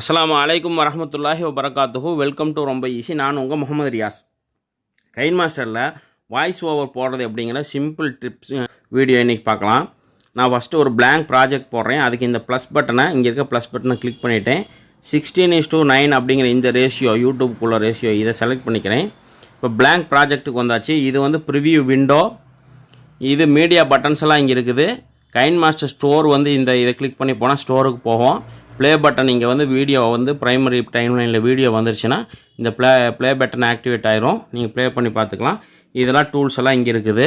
அஸ்லாம் அலைக்கும் வரமத்துல்லாஹி வபரகாத்துஹு. வெல்கம் டு ரொம்ப ஈஸி நான் உங்கள் முகமது ரியாஸ். கைன் மாஸ்டரில் வாய்ஸ் ஓவர் போடுறது அப்படிங்கிற சிம்பிள் ட்ரிப்ஸ் வீடியோ இன்றைக்கி பார்க்கலாம். நான் ஃபஸ்ட்டு ஒரு பிளாங்க் ப்ராஜெக்ட் போடுறேன். அதுக்கு இந்த ப்ளஸ் பட்டனை இங்கே இருக்க ப்ளஸ் பட்டனை கிளிக் பண்ணிவிட்டேன் சிக்ஸ்டீன் இஸ் டூ நைன் அப்படிங்கிற இந்த ரேஷியோ யூடியூப்குள்ளே ரேஷியோ இதை செலக்ட் பண்ணிக்கிறேன். இப்போ பிளாங்க் ப்ராஜெக்ட்டுக்கு வந்தாச்சு. இது வந்து ப்ரிவியூ விண்டோ இது மீடியா பட்டன்ஸ் எல்லாம் இங்கே இருக்குது. கைன் மாஸ்டர் ஸ்டோர் வந்து இந்த இதை கிளிக் பண்ணி போனால் ஸ்டோருக்கு போவோம் ப்ளே பட்டன் இங்கே வந்து வீடியோ வந்து ப்ரைமரி டைம்லைனில் வீடியோ வந்துருச்சுன்னா இந்த ப்ளே ப்ளே பட்டன் ஆக்டிவேட் ஆயிரும். நீங்கள் ப்ளே பண்ணி பார்த்துக்கலாம். இதெல்லாம் டூல்ஸ் எல்லாம் இங்கே இருக்குது.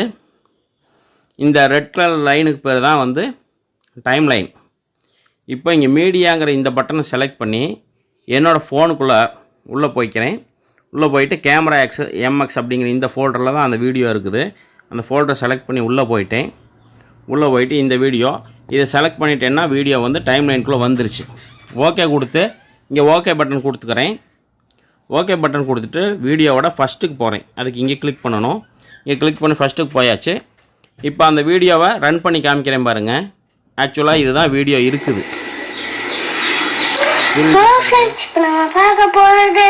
இந்த ரெட் கலர் லைனுக்கு பேர் தான் வந்து டைம் லைன் இப்போ இங்கே மீடியாங்கிற இந்த பட்டனை செலக்ட் பண்ணி என்னோடய ஃபோனுக்குள்ளே உள்ளே போய்க்கிறேன். உள்ளே போயிட்டு கேமரா எக்ஸ் எம்எக்ஸ் அப்படிங்கிற இந்த ஃபோல்டரில் தான் அந்த வீடியோ இருக்குது. அந்த ஃபோல்டரை செலக்ட் பண்ணி உள்ளே போயிட்டேன். உள்ளே போயிட்டு இந்த வீடியோ இதை செலக்ட் பண்ணிட்டேன்னா வீடியோ வந்து டைம் லைனுக்குள்ளே வந்துருச்சு. ஓகே கொடுத்து இங்கே ஓகே பட்டன் கொடுத்துக்கிறேன். ஓகே பட்டன் கொடுத்துட்டு வீடியோவோட ஃபஸ்ட்டுக்கு போகிறேன் அதுக்கு இங்கே கிளிக் பண்ணணும். இங்கே கிளிக் பண்ணி ஃபஸ்ட்டுக்கு போயாச்சு. இப்போ அந்த வீடியோவை ரன் பண்ணி காமிக்கிறேன் பாருங்கள் ஆக்சுவலாக இதுதான் வீடியோ இருக்குது. ஹலோ ஃப்ரெண்ட்ஸ் இப்போ நம்ம பார்க்க போகிறது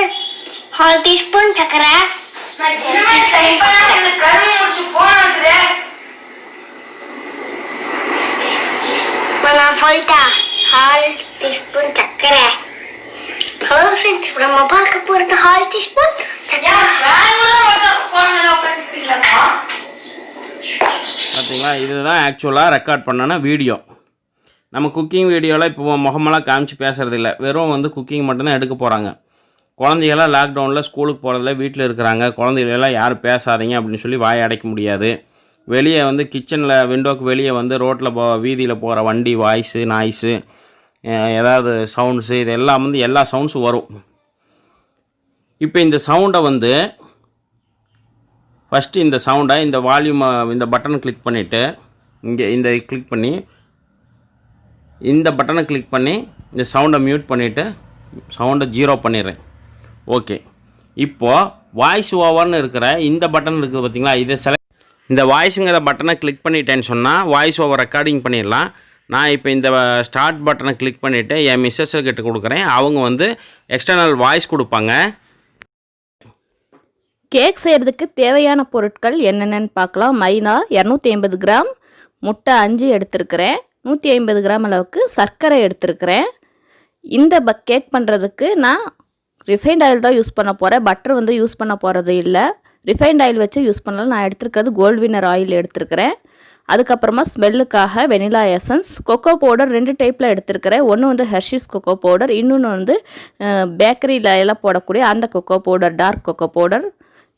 ஹால் டீஸ்பூன் சக்கரை. சொல்லிட்டேன் ஹால் டீஸ்பூன் சக்கரை. ஹலோ ஃப்ரெண்ட்ஸ் இப்போ நம்ம பார்க்க போகிறது ஹால் டீஸ்பூன் சக்கரை. பார்த்தீங்களா இதுதான் ஆக்சுவலாக ரெக்கார்ட் பண்ணன வீடியோ நம்ம குக்கிங் வீடியோவில் இப்போ முகமெல்லாம் காமிச்சு பேசுறது இல்ல வெறும் வந்து குக்கிங் மட்டும்தான் எடுக்க போகிறாங்க குழந்தைகளாம் லாக்டவுனில் ஸ்கூலுக்கு போகிறதில்ல வீட்டில் இருக்கிறாங்க. குழந்தைகளெல்லாம் யாரும் பேசாதீங்க அப்படின்னு சொல்லி வாய் அடைக்க முடியாது. வெளியே வந்து கிச்சனில் விண்டோக்கு வெளியே வந்து ரோட்டில் போ வீதியில் போகிற வண்டி வாய்ஸு நாய்ஸு ஏதாவது சவுண்ட்ஸு இது எல்லாம் வந்து எல்லா சவுண்ட்ஸும் வரும். இப்போ இந்த சவுண்டை வந்து ஃபஸ்ட்டு இந்த சவுண்டை இந்த வால்யூமை இந்த பட்டனை கிளிக் பண்ணிவிட்டு இங்கே இந்த கிளிக் பண்ணி இந்த பட்டனை கிளிக் பண்ணி இந்த சவுண்டை மியூட் பண்ணிவிட்டு சவுண்டை ஜீரோ பண்ணிடுறேன். ஓகே இப்போது வாய்ஸ் ஓவர்னு இருக்கிற இந்த பட்டன் இருக்குது பார்த்தீங்களா இதை செலக்ட் இந்த வாய்ஸுங்கிற பட்டனை கிளிக் பண்ணிட்டேன்னு சொன்னால் வாய்ஸ் ஓவர் ரெக்கார்டிங் பண்ணிடலாம். நான் இப்போ இந்த ஸ்டார்ட் பட்டனை கிளிக் பண்ணிவிட்டு என் மிஸ்ஸஸ் கிட்ட கொடுக்குறேன். அவங்க வந்து எக்ஸ்டர்னல் வாய்ஸ் கொடுப்பாங்க. கேக் செய்கிறதுக்கு தேவையான பொருட்கள் என்னென்னு பார்க்கலாம். மைதா இரநூத்தி ஐம்பது கிராம் முட்டை அஞ்சு எடுத்திருக்கிறேன். நூற்றி ஐம்பது கிராம் அளவுக்கு சர்க்கரை எடுத்திருக்கிறேன். இந்த ப கேக் பண்ணுறதுக்கு நான் ரிஃபைண்ட் ஆயில் தான் யூஸ் பண்ண போகிறேன் பட்டர் வந்து யூஸ் பண்ண போகிறது இல்லை. ரிஃபைண்ட் ஆயில் வச்சு யூஸ் பண்ணலாம். நான் எடுத்துருக்கிறது கோல்ட் வினர் ஆயில் எடுத்துருக்கிறேன். அதுக்கப்புறமா ஸ்மெல்லுக்காக வெனிலா எசன்ஸ் கொக்கோ பவுடர் ரெண்டு டைப்பில் எடுத்துருக்கிறேன். ஒன்று வந்து ஹெர்ஷிஸ் கொக்கோ பவுடர் இன்னொன்று வந்து பேக்கரியில் எல்லாம் போடக்கூடிய அந்த cocoa powder dark cocoa powder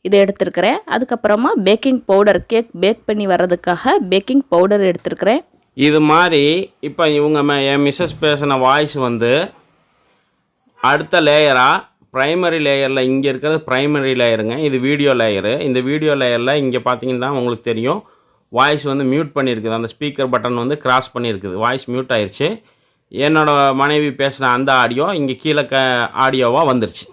இதை எடுத்திருக்கிறேன். அதுக்கப்புறமா பேக்கிங் பவுடர் கேக் பேக் பண்ணி வர்றதுக்காக பேக்கிங் பவுடர் எடுத்திருக்கிறேன். இது மாதிரி இப்போ இவங்க என் மிஸ்ஸஸ் பேசின வாய்ஸ் வந்து அடுத்த லேயராக ப்ரைமரி லேயரில் இங்கே இருக்கிறது ப்ரைமரி லேயருங்க இது வீடியோ லேயரு இந்த வீடியோ லேயரில் இங்கே பார்த்தீங்கன்னா உங்களுக்கு தெரியும். வாய்ஸ் வந்து மியூட் பண்ணியிருக்குது அந்த ஸ்பீக்கர் பட்டன் வந்து கிராஸ் பண்ணியிருக்குது வாய்ஸ் மியூட் ஆயிடுச்சு என்னோடய மனைவி பேசின அந்த ஆடியோ இங்கே கீழே க ஆடியோவாக வந்துருச்சு.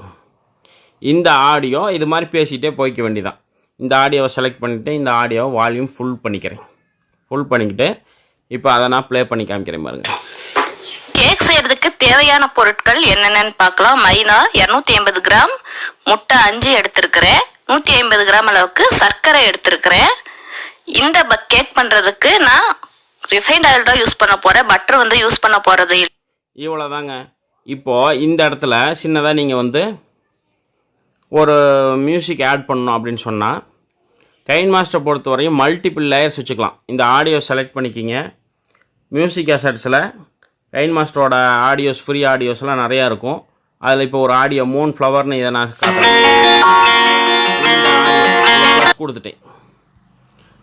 இந்த ஆடியோ இது மாதிரி பேசிகிட்டே போய்க்க வேண்டியதான் இந்த ஆடியோவை செலக்ட் பண்ணிவிட்டு இந்த ஆடியோவை வால்யூம் ஃபுல் பண்ணிக்கிறேன். ஃபுல் பண்ணிக்கிட்டு இப்போ அதை நான் ப்ளே பண்ணி காமிக்கிறேன் பாருங்கள் கேக் செய்கிறதுக்கு தேவையான பொருட்கள் என்னென்னு பார்க்கலாம். மைனா இரநூத்தி ஐம்பது கிராம். முட்டை அஞ்சு எடுத்திருக்கிறேன். நூற்றி ஐம்பது கிராம் அளவுக்கு சர்க்கரை எடுத்திருக்கிறேன். இந்த கேக் பண்ணுறதுக்கு நான் ரிஃபைண்ட் ஆயில் தான் யூஸ் பண்ண போகிறேன் பட்டர் வந்து யூஸ் பண்ண போகிறது இல்லை. இவ்வளோ தாங்க இப்போது இந்த இடத்துல சின்னதாக நீங்கள் வந்து ஒரு மியூசிக் ஆட் பண்ணணும் அப்படின்னு சொன்னால் கைன் மாஸ்டர் பொறுத்தவரையும் மல்டிபிள் லேயர்ஸ் வச்சுக்கலாம். இந்த ஆடியோ செலக்ட் பண்ணிக்கிங்க. மியூசிக் அசட்ஸில் கைன் மாஸ்டரோட ஆடியோஸ் ஃப்ரீ ஆடியோஸ்லாம் நிறையா இருக்கும். அதில் இப்போ ஒரு ஆடியோ மூன் ஃப்ளவர்னு இதை நான் ப்ளஸ் கொடுத்துட்டேன்.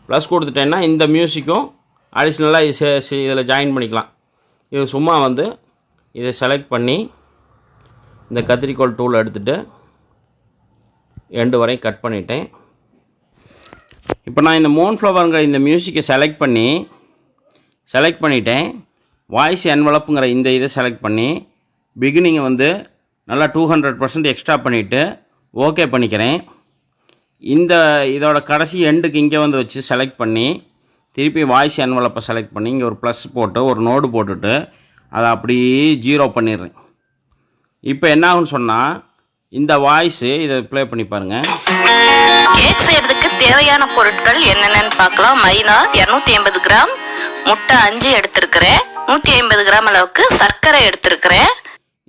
ப்ளஸ் கொடுத்துட்டேன்னா இந்த மியூசிக்கும் அடிஷ்னலாக இது இதில் ஜாயின் பண்ணிக்கலாம். இது சும்மா வந்து இதை செலக்ட் பண்ணி இந்த கத்திரிக்கோல் டூல் எடுத்துகிட்டு எண்டு வரையும் கட் பண்ணிட்டேன். இப்போ நான் இந்த மோன் ஃப்ளவருங்கிற இந்த மியூசிக்கை செலக்ட் பண்ணி செலக்ட் பண்ணிட்டேன். வாய்ஸ் என்வலப்புங்கிற இந்த இதை செலக்ட் பண்ணி பிகினிங்கை வந்து நல்லா டூ ஹண்ட்ரட் பர்சன்ட் எக்ஸ்ட்ரா பண்ணிவிட்டு ஓகே பண்ணிக்கிறேன். இந்த இதோட கடைசி எண்டுக்கு இங்கே வந்து வச்சு செலக்ட் பண்ணி திருப்பி வாய்ஸ் என்வலப்பை செலக்ட் பண்ணி இங்கே ஒரு ப்ளஸ் போட்டு ஒரு நோடு போட்டுட்டு அதை அப்படியே ஜீரோ பண்ணிடுறேன். இப்போ என்ன ஆகும்னு சொன்னால் இந்த வாய்ஸு இதை ப்ளே பண்ணி பாருங்கள் கேக் செய்யறதுக்கு தேவையான பொருட்கள் என்னென்னு பார்க்கலாம். மைனா இரநூத்தி ஐம்பது கிராம் முட்டை அஞ்சு எடுத்திருக்கிறேன். நூற்றி ஐம்பது கிராம் அளவுக்கு சர்க்கரை எடுத்திருக்கிறேன்.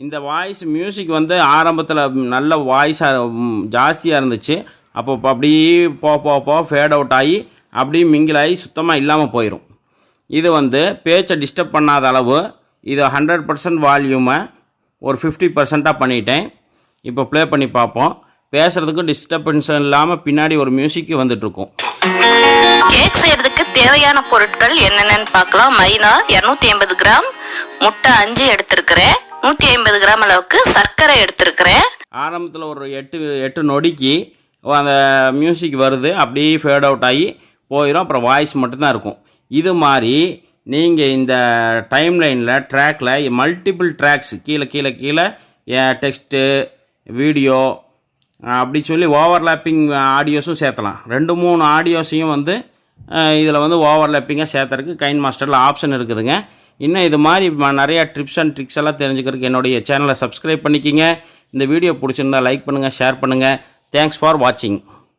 இந்த வாய்ஸ் மியூசிக் வந்து ஆரம்பத்தில் நல்ல வாய்ஸாக ஜாஸ்தியாக இருந்துச்சு. அப்போ அப்படியே போ போ போ ஃபேட் அவுட் ஆகி அப்படியே மிங்கிள் ஆகி சுத்தமாக இல்லாமல் போயிடும் இது வந்து பேச்சை டிஸ்டர்ப் பண்ணாத அளவு இது ஹண்ட்ரட் பர்சன்ட் வால்யூமை ஒரு ஃபிஃப்டி பர்சண்ட்டாக பண்ணிட்டேன். இப்போ ப்ளே பண்ணி பார்ப்போம். பேசுகிறதுக்கும் டிஸ்டர்பன்ஸ் இல்லாமல் பின்னாடி ஒரு மியூசிக்கு வந்துட்டுருக்கும் கேக் செய்யறதுக்கு தேவையான பொருட்கள் என்னென்னு பார்க்கலாம். மைனா இரநூத்தி ஐம்பது கிராம். முட்டை அஞ்சு எடுத்திருக்கிறேன். நூற்றி ஐம்பது கிராம் அளவுக்கு சர்க்கரை எடுத்திருக்கிறேன். ஆரம்பத்தில் ஒரு எட்டு எட்டு நொடிக்கு அந்த மியூசிக் வருது. அப்படியே ஃபேட் அவுட் ஆகி போயிடும் அப்புறம் வாய்ஸ் மட்டும்தான் இருக்கும். இது மாதிரி நீங்கள் இந்த டைம் லைனில் ட்ராக்கில் மல்டிபிள் ட்ராக்ஸ் கீழே கீழே கீழே டெக்ஸ்ட்டு வீடியோ அப்படி சொல்லி ஓவர்லாப்பிங் ஆடியோஸும் சேர்த்தலாம். ரெண்டு மூணு ஆடியோஸையும் வந்து இதில் வந்து ஓவர்லேப்பிங்காக சேர்த்துறதுக்கு கைன் மாஸ்டரில் ஆப்ஷன் இருக்குதுங்க. இன்னும் இது மாதிரி நிறையா நிறைய ட்ரிப்ஸ் அண்ட் ட்ரிக்ஸ் எல்லாம் தெரிஞ்சுக்கிறதுக்கு என்னுடைய சேனலை சப்ஸ்கிரைப் பண்ணிக்கிங்க. இந்த வீடியோ பிடிச்சிருந்தா லைக் பண்ணுங்கள் ஷேர் பண்ணுங்கள் தேங்க்ஸ் ஃபார் வாட்சிங்